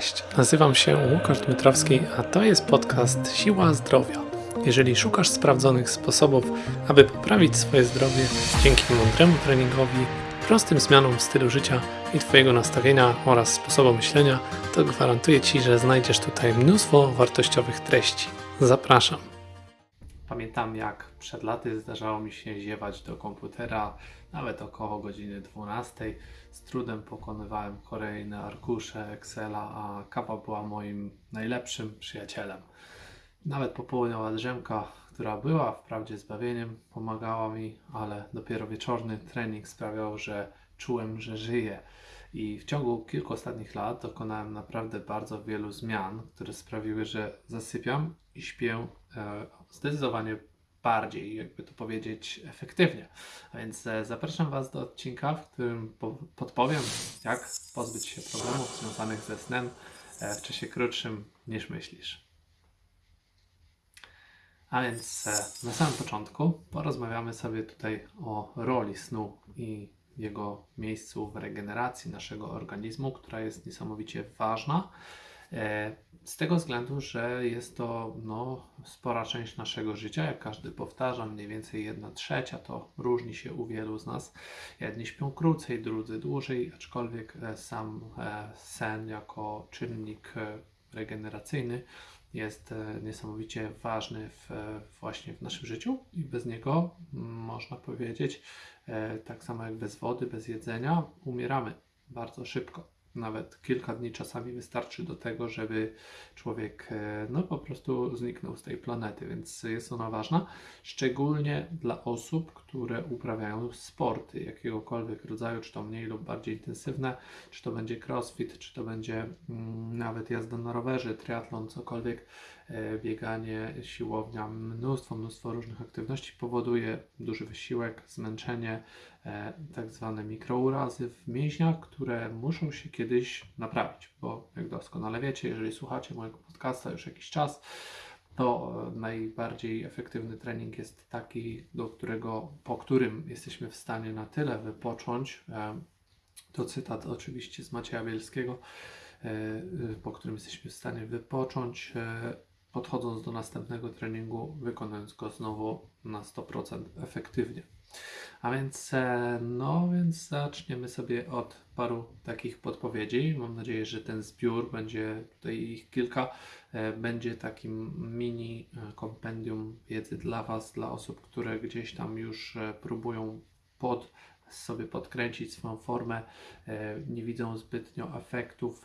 Cześć, nazywam się Łukasz Dmytrowski, a to jest podcast Siła Zdrowia. Jeżeli szukasz sprawdzonych sposobów, aby poprawić swoje zdrowie dzięki mądremu treningowi, prostym zmianom w stylu życia i Twojego nastawienia oraz sposobu myślenia, to gwarantuję Ci, że znajdziesz tutaj mnóstwo wartościowych treści. Zapraszam. Pamiętam jak przed laty zdarzało mi się ziewać do komputera nawet około godziny 12. Z trudem pokonywałem kolejne arkusze Excela, a kawa była moim najlepszym przyjacielem. Nawet popołudniowa drzemka, która była wprawdzie zbawieniem, pomagała mi, ale dopiero wieczorny trening sprawiał, że czułem, że żyję. I w ciągu kilku ostatnich lat dokonałem naprawdę bardzo wielu zmian, które sprawiły, że zasypiam i śpię e, zdecydowanie bardziej, jakby to powiedzieć, efektywnie. A więc e, zapraszam Was do odcinka, w którym podpowiem, jak pozbyć się problemów związanych ze snem e, w czasie krótszym niż myślisz. A więc na samym początku porozmawiamy sobie tutaj o roli snu i jego miejscu w regeneracji naszego organizmu, która jest niesamowicie ważna. E, z tego względu, że jest to no, spora część naszego życia, jak każdy powtarza, mniej więcej 1 trzecia, to różni się u wielu z nas. Jedni śpią krócej, drudzy dłużej, aczkolwiek e, sam e, sen jako czynnik regeneracyjny jest niesamowicie ważny w, właśnie w naszym życiu. I bez niego można powiedzieć, tak samo jak bez wody, bez jedzenia, umieramy bardzo szybko nawet kilka dni czasami wystarczy do tego, żeby człowiek e, no po prostu zniknął z tej planety, więc jest ona ważna, szczególnie dla osób, które uprawiają sporty jakiegokolwiek rodzaju, czy to mniej lub bardziej intensywne, czy to będzie crossfit, czy to będzie mm, nawet jazda na rowerze, triatlon, cokolwiek, e, bieganie, siłownia, mnóstwo, mnóstwo różnych aktywności powoduje duży wysiłek, zmęczenie, tak zwane mikrourazy w mięśniach, które muszą się kiedyś naprawić, bo jak doskonale wiecie, jeżeli słuchacie mojego podcasta już jakiś czas, to najbardziej efektywny trening jest taki, do którego, po którym jesteśmy w stanie na tyle wypocząć. E, to cytat oczywiście z Macieja Bielskiego, e, po którym jesteśmy w stanie wypocząć, e, podchodząc do następnego treningu, wykonując go znowu na 100% efektywnie. A więc, e, no więc zaczniemy sobie od paru takich podpowiedzi. Mam nadzieję, że ten zbiór będzie, tutaj ich kilka, e, będzie takim mini e, kompendium wiedzy dla Was, dla osób, które gdzieś tam już próbują pod sobie podkręcić swoją formę, nie widzą zbytnio efektów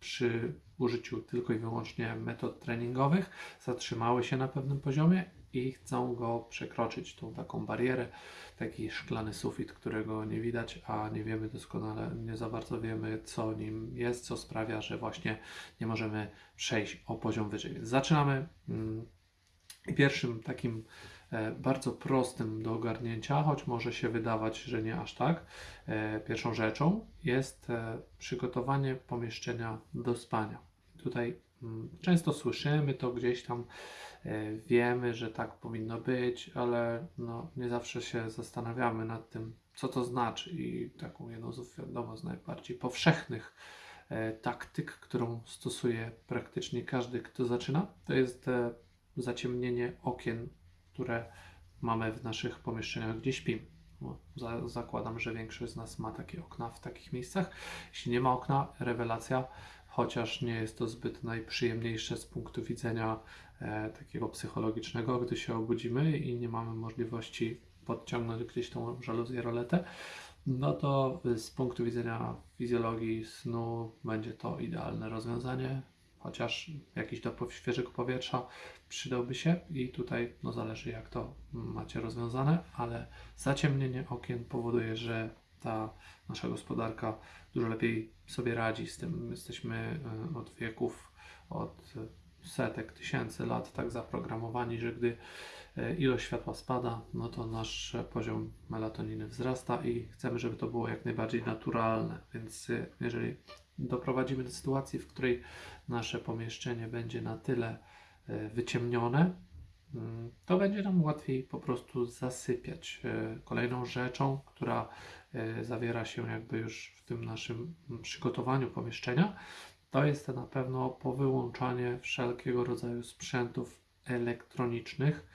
przy użyciu tylko i wyłącznie metod treningowych, zatrzymały się na pewnym poziomie i chcą go przekroczyć, tą taką barierę, taki szklany sufit, którego nie widać, a nie wiemy doskonale, nie za bardzo wiemy, co nim jest, co sprawia, że właśnie nie możemy przejść o poziom wyżej. Więc zaczynamy. Mm, pierwszym takim e, bardzo prostym do ogarnięcia, choć może się wydawać, że nie aż tak, e, pierwszą rzeczą jest e, przygotowanie pomieszczenia do spania. Tutaj często słyszymy to gdzieś tam E, wiemy, że tak powinno być, ale no, nie zawsze się zastanawiamy nad tym, co to znaczy. I taką jedną z wiadomo z najbardziej powszechnych e, taktyk, którą stosuje praktycznie każdy, kto zaczyna, to jest e, zaciemnienie okien, które mamy w naszych pomieszczeniach, gdzie śpimy. Za, zakładam, że większość z nas ma takie okna w takich miejscach. Jeśli nie ma okna, rewelacja, chociaż nie jest to zbyt najprzyjemniejsze z punktu widzenia e, takiego psychologicznego, gdy się obudzimy i nie mamy możliwości podciągnąć gdzieś tą żaluzję, roletę, no to z punktu widzenia fizjologii snu będzie to idealne rozwiązanie, chociaż jakiś dopływ świeżego powietrza przydałby się i tutaj no zależy jak to macie rozwiązane, ale zaciemnienie okien powoduje, że ta nasza gospodarka dużo lepiej sobie radzi z tym. Jesteśmy e, od wieków, od setek, tysięcy lat tak zaprogramowani, że gdy e, ilość światła spada, no to nasz poziom melatoniny wzrasta i chcemy, żeby to było jak najbardziej naturalne. Więc e, jeżeli doprowadzimy do sytuacji, w której nasze pomieszczenie będzie na tyle wyciemnione, to będzie nam łatwiej po prostu zasypiać. Kolejną rzeczą, która zawiera się jakby już w tym naszym przygotowaniu pomieszczenia, to jest na pewno powyłączanie wszelkiego rodzaju sprzętów elektronicznych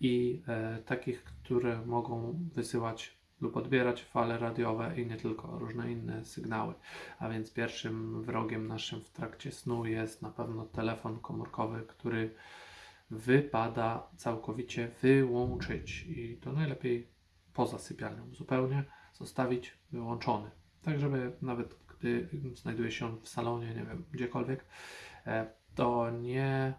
i e, takich, które mogą wysyłać lub odbierać fale radiowe i nie tylko, różne inne sygnały. A więc pierwszym wrogiem naszym w trakcie snu jest na pewno telefon komórkowy, który wypada całkowicie wyłączyć i to najlepiej poza sypialnią zupełnie zostawić wyłączony. Tak, żeby nawet gdy znajduje się on w salonie, nie wiem, gdziekolwiek, e, to nie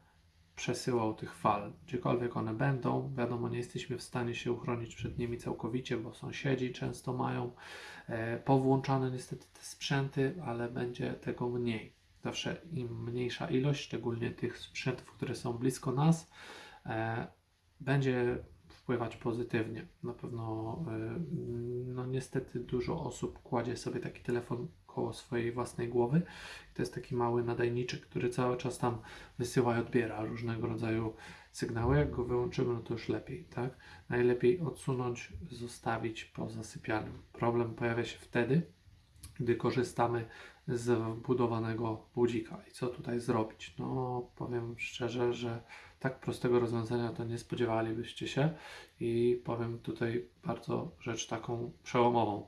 przesyłał tych fal. Gdziekolwiek one będą, wiadomo, nie jesteśmy w stanie się uchronić przed nimi całkowicie, bo sąsiedzi często mają e, powłączane niestety te sprzęty, ale będzie tego mniej. Zawsze im mniejsza ilość, szczególnie tych sprzętów, które są blisko nas, e, będzie wpływać pozytywnie. Na pewno, e, no niestety dużo osób kładzie sobie taki telefon koło swojej własnej głowy. To jest taki mały nadajniczek, który cały czas tam wysyła i odbiera różnego rodzaju sygnały. Jak go wyłączymy, no to już lepiej, tak? Najlepiej odsunąć, zostawić poza sypialnią. Problem pojawia się wtedy, gdy korzystamy z wbudowanego budzika. I co tutaj zrobić? No, powiem szczerze, że tak prostego rozwiązania to nie spodziewalibyście się i powiem tutaj bardzo rzecz taką przełomową.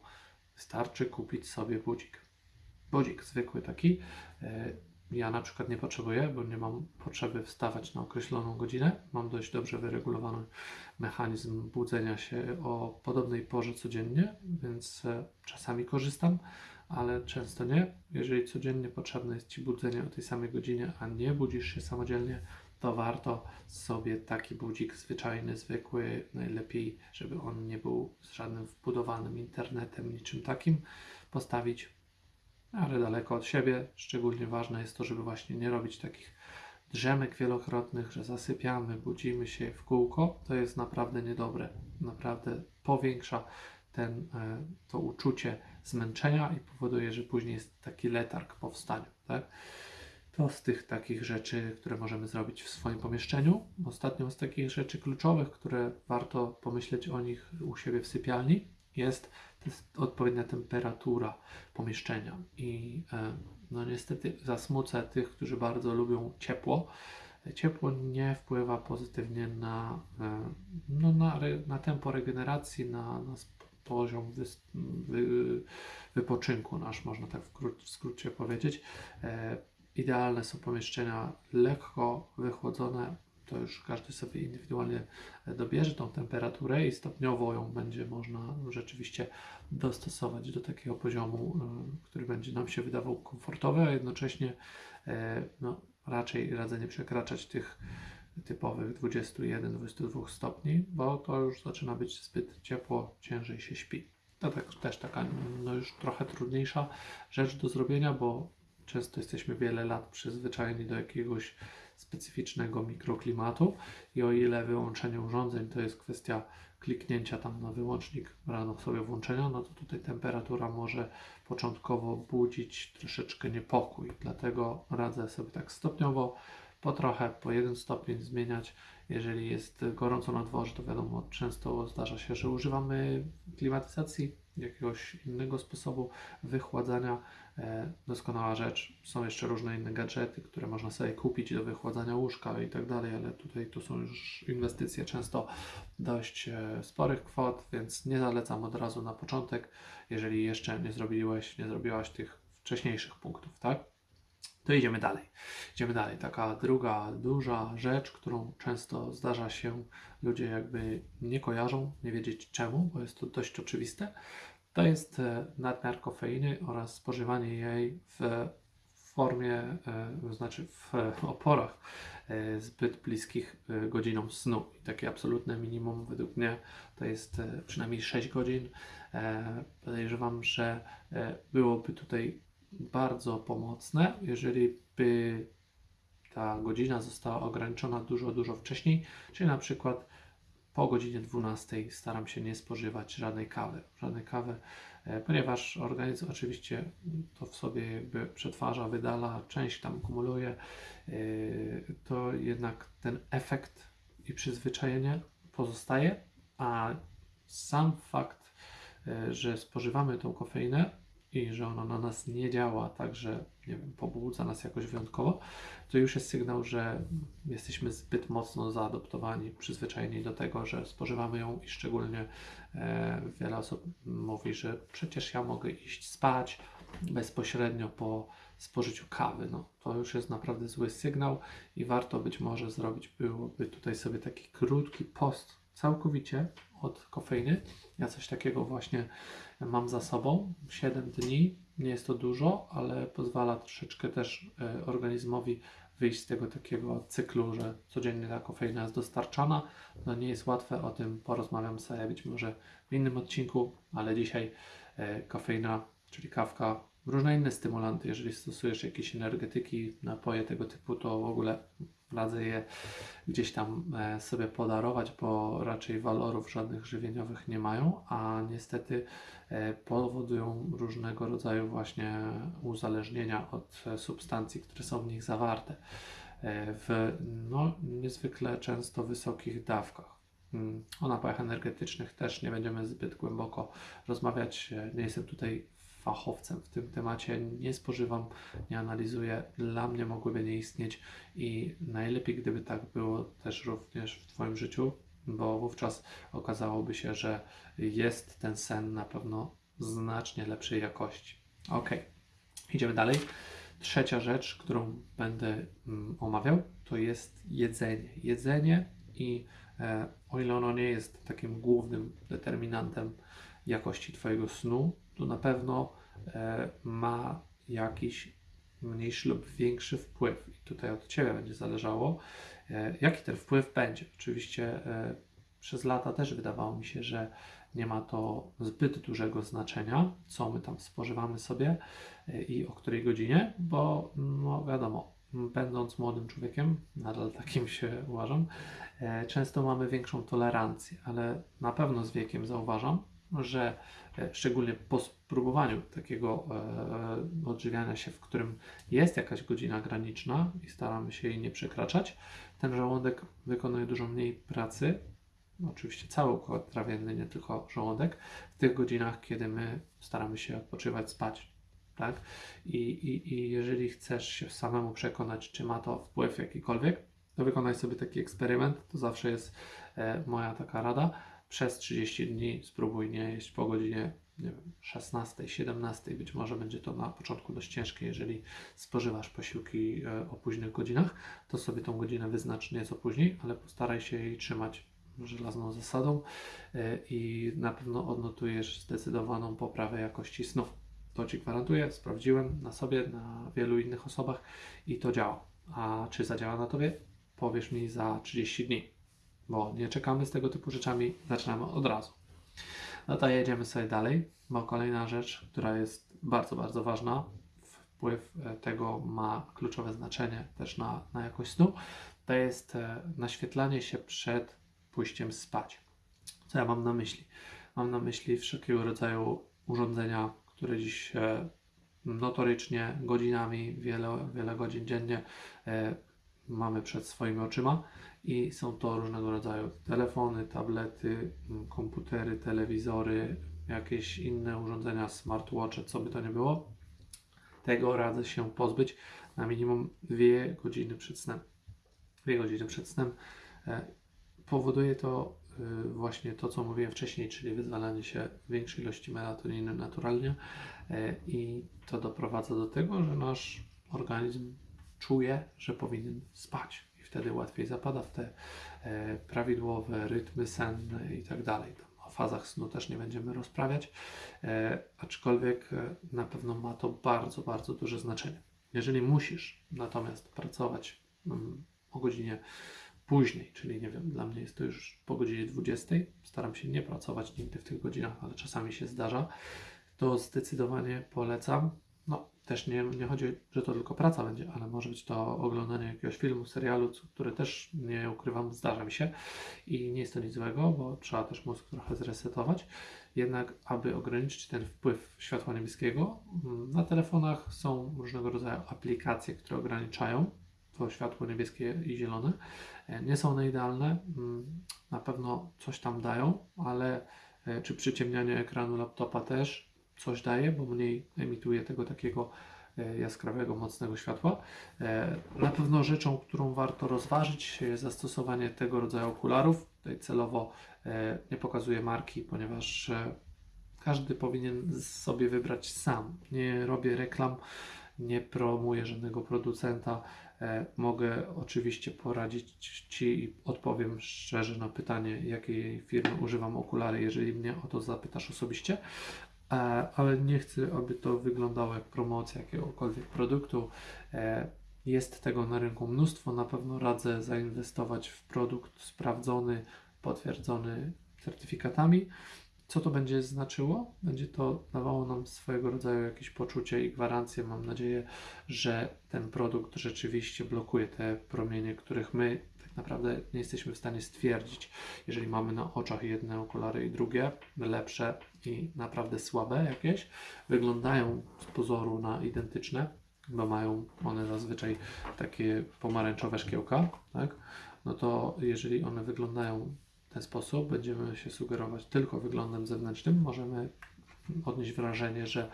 Wystarczy kupić sobie budzik. Budzik zwykły taki. E, Ja na przykład nie potrzebuję, bo nie mam potrzeby wstawać na określoną godzinę. Mam dość dobrze wyregulowany mechanizm budzenia się o podobnej porze codziennie, więc e, czasami korzystam, ale często nie. Jeżeli codziennie potrzebne jest Ci budzenie o tej samej godzinie, a nie budzisz się samodzielnie, to warto sobie taki budzik zwyczajny, zwykły, najlepiej, żeby on nie był z żadnym wbudowanym internetem, niczym takim, postawić ale daleko od siebie. Szczególnie ważne jest to, żeby właśnie nie robić takich drzemek wielokrotnych, że zasypiamy, budzimy się w kółko. To jest naprawdę niedobre. Naprawdę powiększa ten, e, to uczucie zmęczenia i powoduje, że później jest taki letarg po wstaniu. Tak? To z tych takich rzeczy, które możemy zrobić w swoim pomieszczeniu. Ostatnią z takich rzeczy kluczowych, które warto pomyśleć o nich u siebie w sypialni, jest, jest odpowiednia temperatura pomieszczenia. I e, no niestety zasmucę tych, którzy bardzo lubią ciepło. Ciepło nie wpływa pozytywnie na, e, no, na, na tempo regeneracji, na, na poziom wys- wy, wypoczynku nasz, można tak w, kró- w skrócie powiedzieć. E, idealne są pomieszczenia lekko wychłodzone, to już każdy sobie indywidualnie dobierze tą temperaturę i stopniowo ją będzie można rzeczywiście dostosować do takiego poziomu, y, który będzie nam się wydawał komfortowy, a jednocześnie e, no, raczej radzę nie przekraczać tych typowych 21-22 stopni, bo to już zaczyna być zbyt ciepło, ciężej się śpi. To tak, też taka no, już trochę trudniejsza rzecz do zrobienia, bo często jesteśmy wiele lat przyzwyczajeni do jakiegoś specyficznego mikroklimatu i o ile wyłączenie urządzeń to jest kwestia kliknięcia tam na wyłącznik rano sobie włączenia, no to tutaj temperatura może początkowo budzić troszeczkę niepokój. Dlatego radzę sobie tak stopniowo, po trochę, po jeden stopień zmieniać. Jeżeli jest gorąco na dworze, to wiadomo, często zdarza się, że używamy klimatyzacji, jakiegoś innego sposobu wychładzania. E, doskonała rzecz. Są jeszcze różne inne gadżety, które można sobie kupić do wychładzania łóżka i tak dalej, ale tutaj tu są już inwestycje często dość e, sporych kwot, więc nie zalecam od razu na początek, jeżeli jeszcze nie zrobiłeś, nie zrobiłaś tych wcześniejszych punktów, tak? To idziemy dalej. Idziemy dalej. Taka druga duża rzecz, którą często zdarza się, ludzie jakby nie kojarzą, nie wiedzieć czemu, bo jest to dość oczywiste, to jest e, nadmiar kofeiny oraz spożywanie jej w formie, e, to znaczy w oporach e, zbyt bliskich e, godzinom snu. I takie absolutne minimum według mnie to jest e, przynajmniej 6 godzin. E, Podejrzewam, że e, byłoby tutaj bardzo pomocne, jeżeli by ta godzina została ograniczona dużo, dużo wcześniej, czyli na przykład po godzinie 12 staram się nie spożywać żadnej kawy, żadnej kawy, e, ponieważ organizm oczywiście to w sobie jakby przetwarza, wydala, część tam kumuluje, e, to jednak ten efekt i przyzwyczajenie pozostaje, a sam fakt, e, że spożywamy tą kofeinę i że ono na nas nie działa tak, że nie wiem, pobudza nas jakoś wyjątkowo, to już jest sygnał, że jesteśmy zbyt mocno zaadoptowani, przyzwyczajeni do tego, że spożywamy ją i szczególnie e, wiele osób mówi, że przecież ja mogę iść spać bezpośrednio po spożyciu kawy. No, to już jest naprawdę zły sygnał i warto być może zrobić byłoby tutaj sobie taki krótki post całkowicie od kofeiny. Ja coś takiego właśnie mam za sobą. 7 dni, nie jest to dużo, ale pozwala troszeczkę też e, organizmowi wyjść z tego takiego cyklu, że codziennie ta kofeina jest dostarczana. No nie jest łatwe, o tym porozmawiam sobie być może w innym odcinku, ale dzisiaj e, kofeina, czyli kawka, różne inne stymulanty, jeżeli stosujesz jakieś energetyki, napoje tego typu, to w ogóle radzę je gdzieś tam e, sobie podarować, bo raczej walorów żadnych żywieniowych nie mają, a niestety e, powodują różnego rodzaju właśnie uzależnienia od e, substancji, które są w nich zawarte w no, niezwykle często wysokich dawkach. Mm, o napojach energetycznych też nie będziemy zbyt głęboko rozmawiać. Nie jestem tutaj fachowcem w tym temacie, nie spożywam, nie analizuję, dla mnie mogłyby nie istnieć i najlepiej gdyby tak było też również w Twoim życiu, bo wówczas okazałoby się, że jest ten sen na pewno znacznie lepszej jakości. Ok, idziemy dalej. Trzecia rzecz, którą będę mm, omawiał, to jest jedzenie. Jedzenie i e, o ile ono nie jest takim głównym determinantem jakości Twojego snu, to na pewno e, ma jakiś mniejszy lub większy wpływ. I tutaj od Ciebie będzie zależało, e, jaki ten wpływ będzie. Oczywiście e, przez lata też wydawało mi się, że nie ma to zbyt dużego znaczenia, co my tam spożywamy sobie i o której godzinie, bo no wiadomo, będąc młodym człowiekiem, nadal takim się uważam, często mamy większą tolerancję, ale na pewno z wiekiem zauważam, że e, szczególnie po spróbowaniu takiego e, odżywiania się, w którym jest jakaś godzina graniczna i staramy się jej nie przekraczać, ten żołądek wykonuje dużo mniej pracy, oczywiście cały układ trawienny, nie tylko żołądek, w tych godzinach, kiedy my staramy się odpoczywać, spać. Tak? I, i, I jeżeli chcesz się samemu przekonać, czy ma to wpływ jakikolwiek, to wykonaj sobie taki eksperyment. To zawsze jest e, moja taka rada przez 30 dni spróbuj nie jeść po godzinie nie wiem, 16, 17. Być może będzie to na początku dość ciężkie, jeżeli spożywasz posiłki e, o późnych godzinach, to sobie tą godzinę wyznacz nieco później, ale postaraj się jej trzymać żelazną zasadą e, i na pewno odnotujesz zdecydowaną poprawę jakości snów. To Ci gwarantuję, sprawdziłem na sobie, na wielu innych osobach i to działa. A czy zadziała na Tobie? Powiesz mi za 30 dni bo nie czekamy z tego typu rzeczami, zaczynamy od razu. No to jedziemy sobie dalej, bo kolejna rzecz, która jest bardzo, bardzo ważna, wpływ e, tego ma kluczowe znaczenie też na, na jakość snu, to jest e, naświetlanie się przed pójściem spać. Co ja mam na myśli? Mam na myśli wszelkiego rodzaju urządzenia, które dziś e, notorycznie godzinami, wiele, wiele godzin dziennie mamy przed swoimi oczyma i są to różnego rodzaju telefony, tablety, mm, komputery, telewizory, jakieś inne urządzenia, smartwatche, co by to nie było. Tego radzę się pozbyć na minimum 2 godziny przed snem. 2 godziny przed snem e, powoduje to e, właśnie to, co mówiłem wcześniej, czyli wyzwalanie się większej ilości melatoniny naturalnie e, i to doprowadza do tego, że nasz organizm czuje, że powinien spać i wtedy łatwiej zapada w te e, prawidłowe rytmy senne i tak dalej. O fazach snu też nie będziemy rozprawiać, e, aczkolwiek e, na pewno ma to bardzo, bardzo duże znaczenie. Jeżeli musisz natomiast pracować mm, o godzinie później, czyli nie wiem, dla mnie jest to już po godzinie 20, staram się nie pracować nigdy w tych godzinach, ale czasami się zdarza, to zdecydowanie polecam no, też nie, nie chodzi, że to tylko praca będzie, ale może być to oglądanie jakiegoś filmu, serialu, które też nie ukrywam, zdarza mi się i nie jest to nic złego, bo trzeba też mózg trochę zresetować. Jednak, aby ograniczyć ten wpływ światła niebieskiego, mm, na telefonach są różnego rodzaju aplikacje, które ograniczają to światło niebieskie i zielone. E, nie są one idealne, mm, na pewno coś tam dają, ale e, czy przyciemnianie ekranu laptopa też coś daje, bo mniej emituje tego takiego e, jaskrawego, mocnego światła. E, Na pewno rzeczą, którą warto rozważyć jest zastosowanie tego rodzaju okularów. Tutaj celowo e, nie pokazuję marki, ponieważ każdy powinien sobie wybrać sam. Nie robię reklam, nie promuję żadnego producenta. Mogę oczywiście poradzić Ci i odpowiem szczerze na pytanie, jakiej firmy używam okulary, jeżeli mnie o to zapytasz osobiście. E, Ale nie chcę, aby to wyglądało jak promocja jakiegokolwiek produktu. E, Jest tego na rynku mnóstwo. Na pewno radzę zainwestować w produkt sprawdzony, potwierdzony certyfikatami. Co to będzie znaczyło? Będzie to dawało nam swojego rodzaju jakieś poczucie i gwarancję. Mam nadzieję, że ten produkt rzeczywiście blokuje te promienie, których my naprawdę nie jesteśmy w stanie stwierdzić. Jeżeli mamy na oczach jedne okulary i drugie, lepsze i naprawdę słabe jakieś, wyglądają z pozoru na identyczne, bo mają one zazwyczaj takie pomarańczowe szkiełka, tak? No to jeżeli one wyglądają w ten sposób, będziemy się sugerować tylko wyglądem zewnętrznym, możemy odnieść wrażenie, że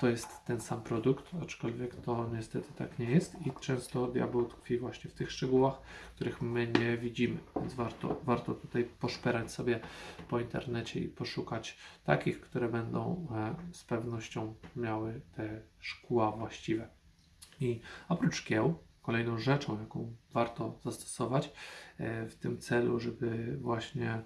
to jest ten sam produkt, aczkolwiek to niestety tak nie jest i często diabeł tkwi właśnie w tych szczegółach, których my nie widzimy, więc warto, warto tutaj poszperać sobie po internecie i poszukać takich, które będą e, z pewnością miały te szkła właściwe. I oprócz szkieł, kolejną rzeczą, jaką warto zastosować e, w tym celu, żeby właśnie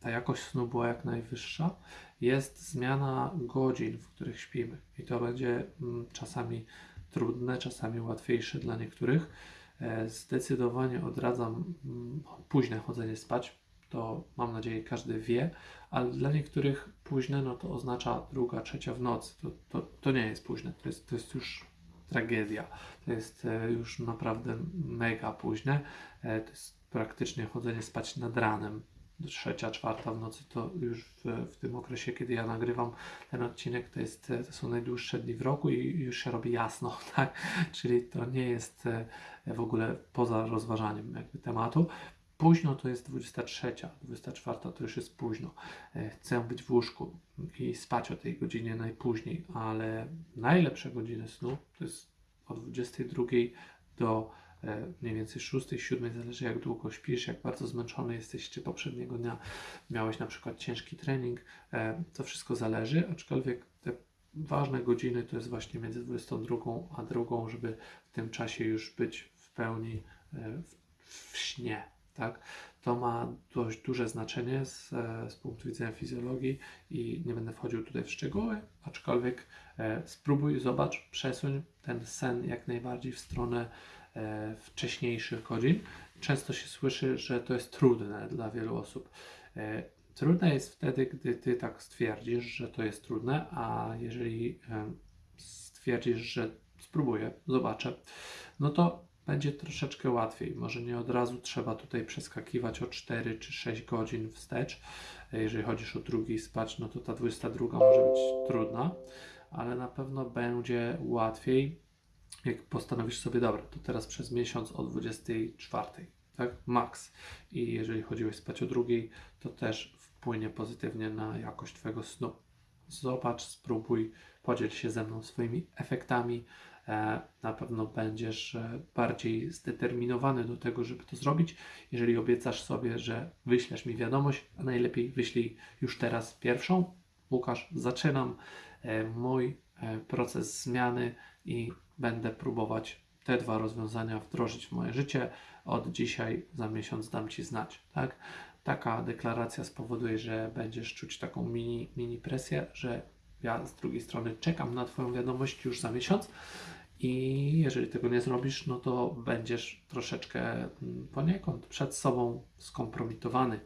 ta jakość snu była jak najwyższa, jest zmiana godzin, w których śpimy. I to będzie mm, czasami trudne, czasami łatwiejsze dla niektórych. E, Zdecydowanie odradzam mm, późne chodzenie spać. To mam nadzieję każdy wie, ale dla niektórych późne no to oznacza druga, trzecia w nocy. To, to, to nie jest późne, to jest, to jest już tragedia. To jest e, już naprawdę mega późne. E, To jest praktycznie chodzenie spać nad ranem. Trzecia, czwarta w nocy to już w, w tym okresie, kiedy ja nagrywam ten odcinek, to, jest, to są najdłuższe dni w roku i już się robi jasno, tak? Czyli to nie jest e, w ogóle poza rozważaniem jakby tematu. Późno to jest 23, 24 to już jest późno. E, Chcę być w łóżku i spać o tej godzinie najpóźniej, ale najlepsze godziny snu to jest od 22 do mniej więcej 6, 7, zależy jak długo śpisz, jak bardzo zmęczony jesteś, czy poprzedniego dnia miałeś na przykład ciężki trening, e, to wszystko zależy, aczkolwiek te ważne godziny to jest właśnie między 22 a 2, żeby w tym czasie już być w pełni e, w, śnie, tak? To ma dość duże znaczenie z, e, z punktu widzenia fizjologii i nie będę wchodził tutaj w szczegóły, aczkolwiek e, spróbuj, zobacz, przesuń ten sen jak najbardziej w stronę e, wcześniejszych godzin. Często się słyszy, że to jest trudne dla wielu osób. E, trudne jest wtedy, gdy ty tak stwierdzisz, że to jest trudne, a jeżeli e, stwierdzisz, że spróbuję, zobaczę, no to będzie troszeczkę łatwiej. Może nie od razu trzeba tutaj przeskakiwać o 4 czy 6 godzin wstecz. E, Jeżeli chodzisz o drugiej spać, no to ta 22 może być trudna, ale na pewno będzie łatwiej, jak postanowisz sobie, dobra, to teraz przez miesiąc o 24, tak? Max. I jeżeli chodziłeś spać o drugiej, to też wpłynie pozytywnie na jakość Twojego snu. Zobacz, spróbuj, podziel się ze mną swoimi efektami. E, na pewno będziesz e, bardziej zdeterminowany do tego, żeby to zrobić. Jeżeli obiecasz sobie, że wyślesz mi wiadomość, a najlepiej wyślij już teraz pierwszą. Łukasz, zaczynam e, mój proces zmiany i będę próbować te dwa rozwiązania wdrożyć w moje życie. Od dzisiaj za miesiąc dam Ci znać, tak? Taka deklaracja spowoduje, że będziesz czuć taką mini, mini presję, że ja z drugiej strony czekam na Twoją wiadomość już za miesiąc i jeżeli tego nie zrobisz, no to będziesz troszeczkę mm, poniekąd przed sobą skompromitowany.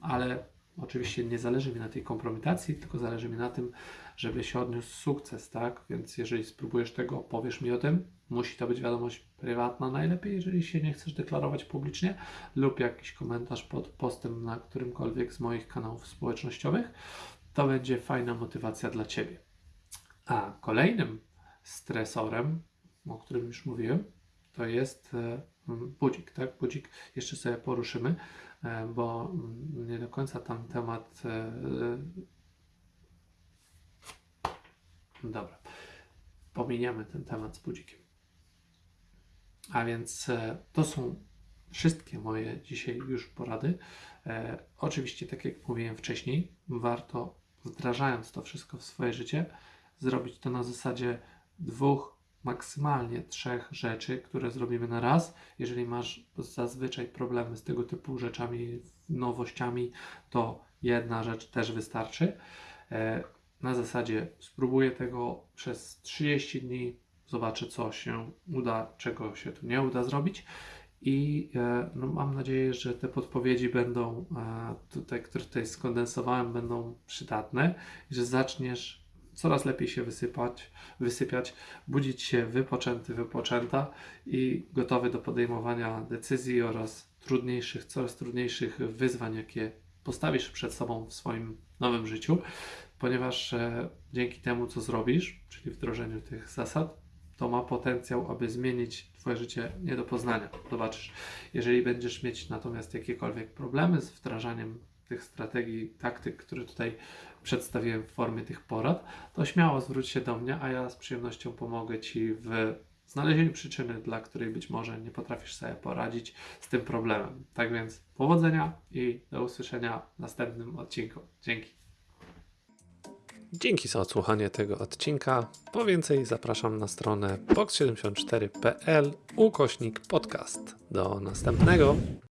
Ale oczywiście nie zależy mi na tej kompromitacji, tylko zależy mi na tym, żeby się odniósł sukces, tak? Więc jeżeli spróbujesz tego, powiesz mi o tym. Musi to być wiadomość prywatna najlepiej, jeżeli się nie chcesz deklarować publicznie, lub jakiś komentarz pod postem na którymkolwiek z moich kanałów społecznościowych. To będzie fajna motywacja dla Ciebie. A kolejnym stresorem, o którym już mówiłem, to jest e, budzik, tak? Budzik jeszcze sobie poruszymy, e, bo mm, nie do końca tam temat e, Dobra. Pominiemy ten temat z budzikiem. A więc e, to są wszystkie moje dzisiaj już porady. Oczywiście, tak jak mówiłem wcześniej, warto wdrażając to wszystko w swoje życie, zrobić to na zasadzie dwóch, maksymalnie trzech rzeczy, które zrobimy na raz. Jeżeli masz zazwyczaj problemy z tego typu rzeczami, nowościami, to jedna rzecz też wystarczy. E, na zasadzie spróbuję tego przez 30 dni, zobaczę co się uda, czego się tu nie uda zrobić. I e, no, mam nadzieję, że te podpowiedzi będą e, tutaj, które tutaj skondensowałem, będą przydatne i że zaczniesz coraz lepiej się wysypać, wysypiać, budzić się wypoczęty, wypoczęta i gotowy do podejmowania decyzji oraz trudniejszych, coraz trudniejszych wyzwań, jakie postawisz przed sobą w swoim nowym życiu, ponieważ e, dzięki temu, co zrobisz, czyli wdrożeniu tych zasad, to ma potencjał, aby zmienić Twoje życie nie do poznania. Zobaczysz, jeżeli będziesz mieć natomiast jakiekolwiek problemy z wdrażaniem tych strategii, taktyk, które tutaj przedstawiłem w formie tych porad, to śmiało zwróć się do mnie, a ja z przyjemnością pomogę Ci w znalezieniu przyczyny, dla której być może nie potrafisz sobie poradzić z tym problemem. Tak więc powodzenia i do usłyszenia w następnym odcinku. Dzięki. Dzięki za odsłuchanie tego odcinka. Po więcej zapraszam na stronę box74.pl ukośnik podcast. Do następnego.